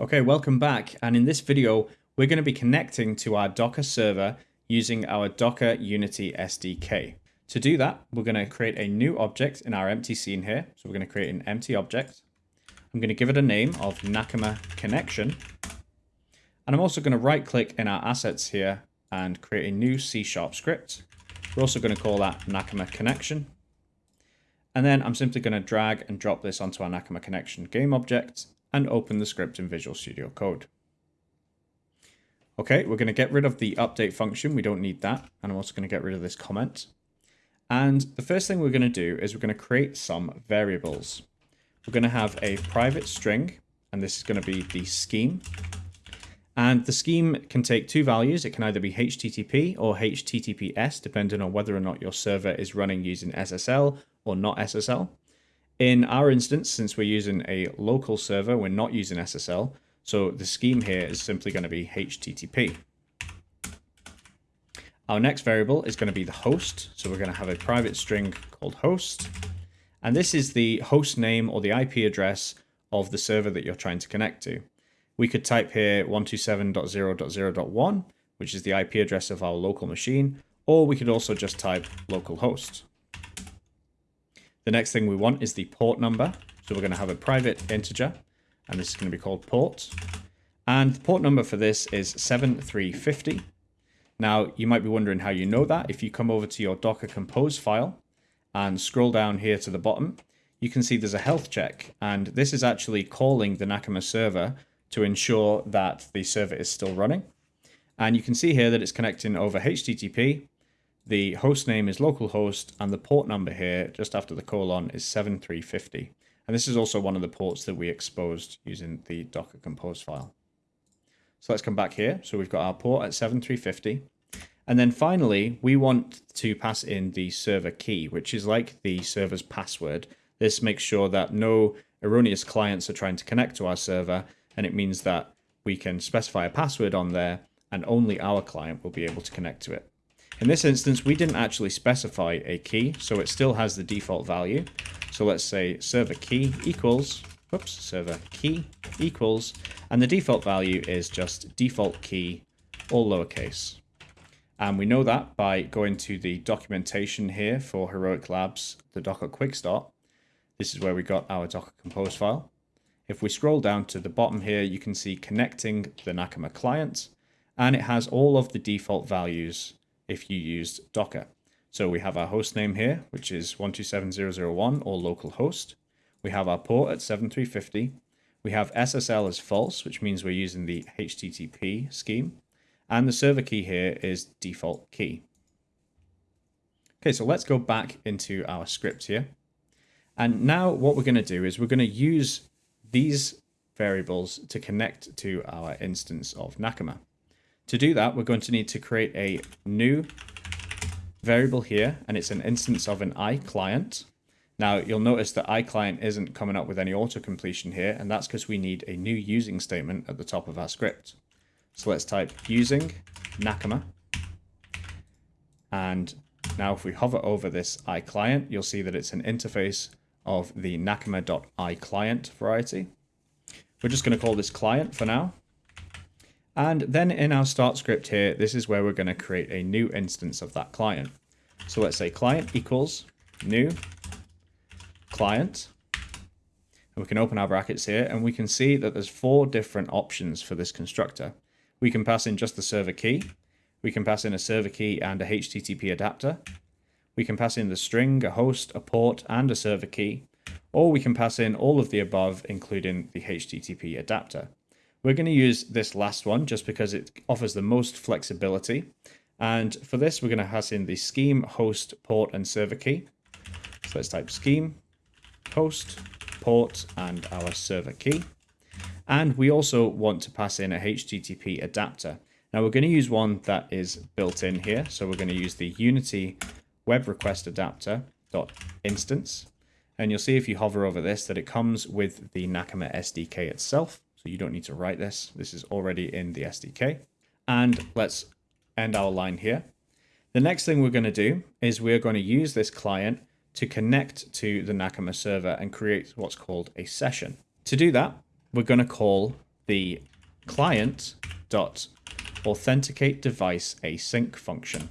Okay, welcome back. And in this video, we're going to be connecting to our Docker server using our Docker Unity SDK. To do that, we're going to create a new object in our empty scene here. So we're going to create an empty object. I'm going to give it a name of Nakama Connection. And I'm also going to right click in our assets here and create a new C Sharp script. We're also going to call that Nakama Connection. And then I'm simply going to drag and drop this onto our Nakama Connection game object and open the script in Visual Studio Code. Okay, we're going to get rid of the update function. We don't need that. And I'm also going to get rid of this comment. And the first thing we're going to do is we're going to create some variables. We're going to have a private string, and this is going to be the scheme. And the scheme can take two values. It can either be HTTP or HTTPS, depending on whether or not your server is running using SSL or not SSL. In our instance, since we're using a local server, we're not using SSL, so the scheme here is simply going to be HTTP. Our next variable is going to be the host, so we're going to have a private string called host, and this is the host name or the IP address of the server that you're trying to connect to. We could type here 127.0.0.1, which is the IP address of our local machine, or we could also just type localhost. The next thing we want is the port number. So we're going to have a private integer, and this is going to be called port. And the port number for this is 7350. Now, you might be wondering how you know that. If you come over to your Docker Compose file and scroll down here to the bottom, you can see there's a health check. And this is actually calling the Nakama server to ensure that the server is still running. And you can see here that it's connecting over HTTP the host name is localhost and the port number here just after the colon is 7350. And this is also one of the ports that we exposed using the Docker Compose file. So let's come back here. So we've got our port at 7350. And then finally, we want to pass in the server key, which is like the server's password. This makes sure that no erroneous clients are trying to connect to our server, and it means that we can specify a password on there, and only our client will be able to connect to it. In this instance, we didn't actually specify a key, so it still has the default value. So let's say server key equals, whoops, server key equals, and the default value is just default key, all lowercase. And we know that by going to the documentation here for Heroic Labs, the Docker Quick Start. This is where we got our Docker Compose file. If we scroll down to the bottom here, you can see connecting the Nakama client, and it has all of the default values if you used Docker. So we have our host name here, which is 127.0.0.1 or local host. We have our port at 7350. We have SSL as false, which means we're using the HTTP scheme. And the server key here is default key. Okay, so let's go back into our script here. And now what we're going to do is we're going to use these variables to connect to our instance of Nakama. To do that, we're going to need to create a new variable here, and it's an instance of an iClient. Now, you'll notice that iClient isn't coming up with any auto-completion here, and that's because we need a new using statement at the top of our script. So let's type using Nakama. And now if we hover over this iClient, you'll see that it's an interface of the nakama.iClient variety. We're just going to call this client for now. And then in our start script here, this is where we're going to create a new instance of that client. So let's say client equals new client. And we can open our brackets here and we can see that there's four different options for this constructor. We can pass in just the server key. We can pass in a server key and a HTTP adapter. We can pass in the string, a host, a port, and a server key. Or we can pass in all of the above, including the HTTP adapter. We're going to use this last one just because it offers the most flexibility. And for this, we're going to pass in the scheme, host, port, and server key. So let's type scheme, host, port, and our server key. And we also want to pass in a HTTP adapter. Now we're going to use one that is built in here. So we're going to use the Unity web request adapter dot instance. And you'll see if you hover over this that it comes with the Nakama SDK itself. You don't need to write this. This is already in the SDK. And let's end our line here. The next thing we're going to do is we're going to use this client to connect to the Nakama server and create what's called a session. To do that, we're going to call the client dot authenticate device async function.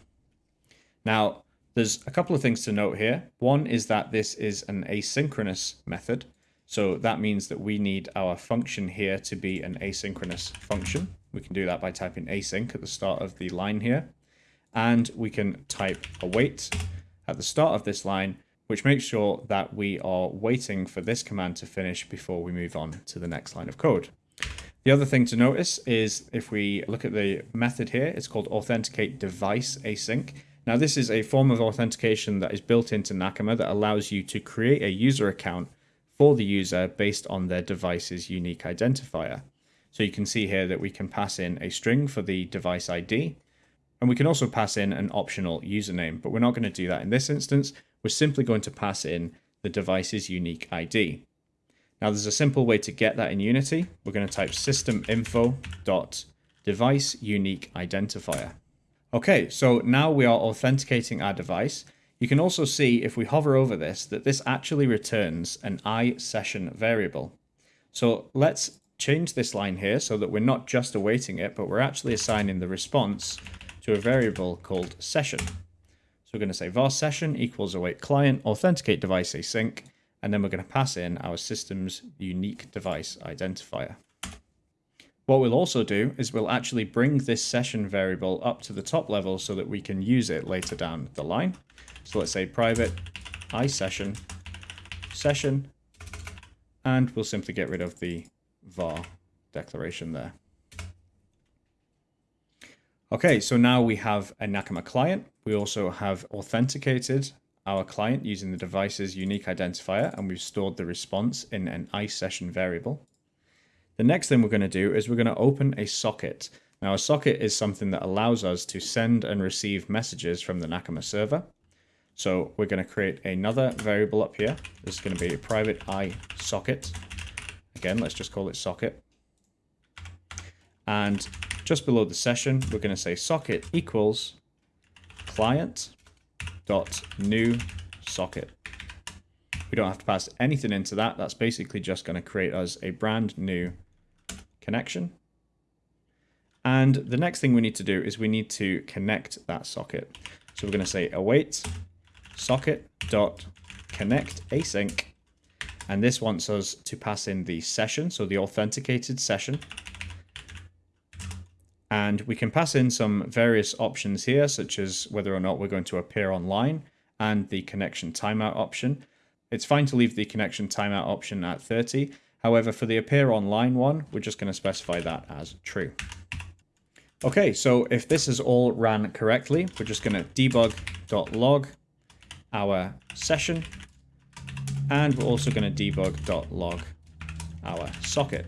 Now, there's a couple of things to note here. One is that this is an asynchronous method. So that means that we need our function here to be an asynchronous function. We can do that by typing async at the start of the line here. And we can type await at the start of this line, which makes sure that we are waiting for this command to finish before we move on to the next line of code. The other thing to notice is if we look at the method here, it's called authenticate device async. Now this is a form of authentication that is built into Nakama that allows you to create a user account for the user based on their device's unique identifier. So you can see here that we can pass in a string for the device ID, and we can also pass in an optional username, but we're not going to do that in this instance. We're simply going to pass in the device's unique ID. Now there's a simple way to get that in Unity. We're going to type systeminfo.device unique identifier. Okay, so now we are authenticating our device. You can also see if we hover over this that this actually returns an iSession variable. So let's change this line here so that we're not just awaiting it, but we're actually assigning the response to a variable called session. So we're going to say var session equals await client authenticate device async, and then we're going to pass in our system's unique device identifier. What we'll also do is we'll actually bring this session variable up to the top level so that we can use it later down the line. So let's say private i session, session, and we'll simply get rid of the var declaration there. Okay, so now we have a Nakama client. We also have authenticated our client using the device's unique identifier, and we've stored the response in an iSession variable. The next thing we're going to do is we're going to open a socket. Now a socket is something that allows us to send and receive messages from the Nakama server. So we're going to create another variable up here. This is going to be a private i socket. Again, let's just call it socket. And just below the session, we're going to say socket equals client dot new socket. We don't have to pass anything into that. That's basically just going to create us a brand new connection. And the next thing we need to do is we need to connect that socket. So we're going to say await socket dot connect async. And this wants us to pass in the session so the authenticated session. And we can pass in some various options here such as whether or not we're going to appear online and the connection timeout option. It's fine to leave the connection timeout option at 30 However, for the appear online one, we're just going to specify that as true. Okay, so if this is all ran correctly, we're just going to debug.log our session, and we're also going to debug.log our socket.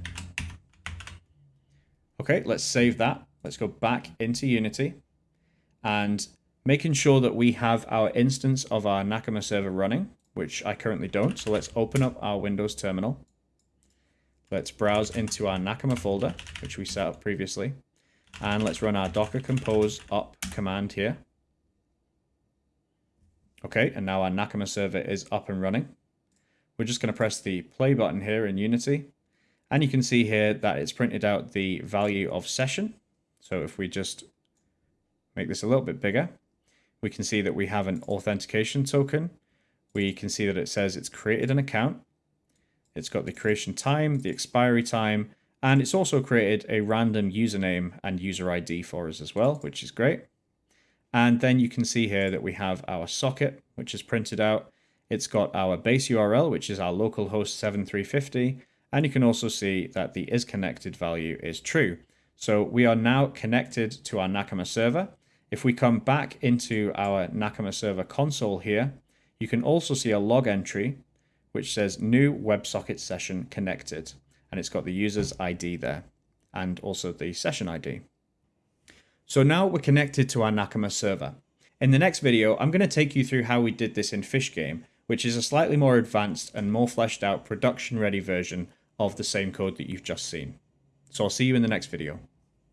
Okay, let's save that. Let's go back into Unity and making sure that we have our instance of our Nakama server running, which I currently don't. So let's open up our Windows terminal. Let's browse into our Nakama folder, which we set up previously. And let's run our docker compose up command here. Okay, and now our Nakama server is up and running. We're just going to press the play button here in Unity. And you can see here that it's printed out the value of session. So if we just make this a little bit bigger, we can see that we have an authentication token. We can see that it says it's created an account. It's got the creation time, the expiry time, and it's also created a random username and user ID for us as well, which is great. And then you can see here that we have our socket, which is printed out. It's got our base URL, which is our localhost 7350. And you can also see that the is connected value is true. So we are now connected to our Nakama server. If we come back into our Nakama server console here, you can also see a log entry which says new WebSocket session connected. And it's got the user's ID there and also the session ID. So now we're connected to our Nakama server. In the next video, I'm going to take you through how we did this in Fishgame, which is a slightly more advanced and more fleshed out production ready version of the same code that you've just seen. So I'll see you in the next video.